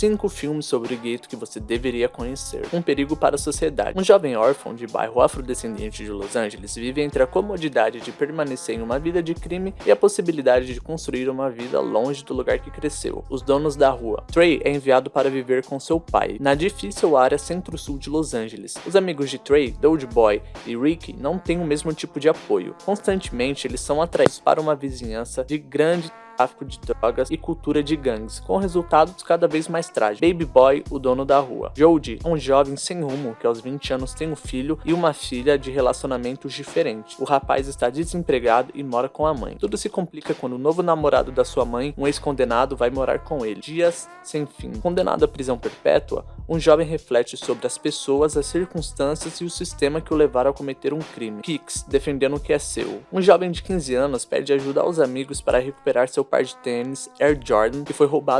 5 filmes sobre o gueto que você deveria conhecer. Um perigo para a sociedade. Um jovem órfão de bairro afrodescendente de Los Angeles vive entre a comodidade de permanecer em uma vida de crime e a possibilidade de construir uma vida longe do lugar que cresceu. Os donos da rua. Trey é enviado para viver com seu pai, na difícil área centro-sul de Los Angeles. Os amigos de Trey, Doge Boy e Ricky não têm o mesmo tipo de apoio. Constantemente eles são atraídos para uma vizinhança de grande tráfico de drogas e cultura de gangues, com resultados cada vez mais trágicos. Baby Boy, o dono da rua. Jody, um jovem sem rumo que aos 20 anos tem um filho e uma filha de relacionamentos diferentes. O rapaz está desempregado e mora com a mãe. Tudo se complica quando o novo namorado da sua mãe, um ex-condenado, vai morar com ele. Dias sem fim. Condenado à prisão perpétua, um jovem reflete sobre as pessoas, as circunstâncias e o sistema que o levaram a cometer um crime. Kicks, defendendo o que é seu. Um jovem de 15 anos pede ajuda aos amigos para recuperar seu par de tênis Air Jordan que foi roubado